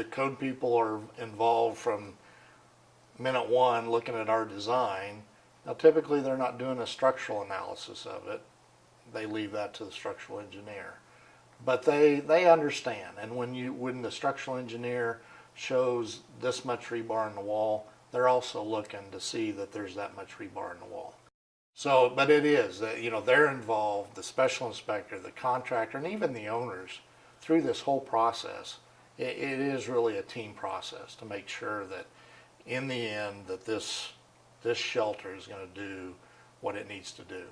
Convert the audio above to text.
the code people are involved from minute one looking at our design. Now typically they're not doing a structural analysis of it. They leave that to the structural engineer. But they, they understand and when you, when the structural engineer shows this much rebar in the wall, they're also looking to see that there's that much rebar in the wall. So, but it is, that you know, they're involved, the special inspector, the contractor, and even the owners through this whole process. It, it is really a team process to make sure that in the end that this, this shelter is gonna do what it needs to do.